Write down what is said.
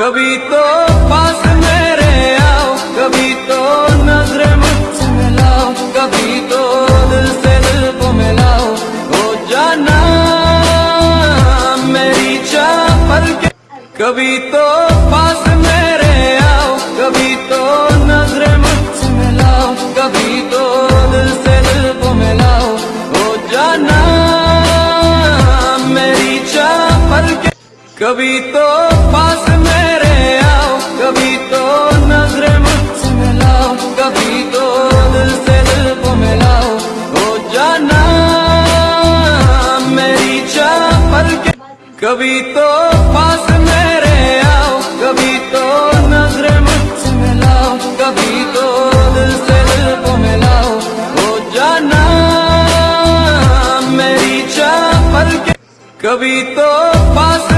कभी तो पास मेरे आओ, कभी तो नज़र मुझसे मिलाओ कभी तो दिल से दिल को मिलाओ। हो जाना मेरी चाह के कभी तो पास मेरे आओ, कभी तो नज़र मुझसे मिलाओ कभी तो दिल से दिल को मिलाओ। हो जाना मेरी चाह के कभी तो कभी तो पास मेरे आओ, कभी तो नज़र मुझसे मिलाओ कभी तो दिल से दिल को मिलाओ हो जाना मेरी चाह के कभी तो पास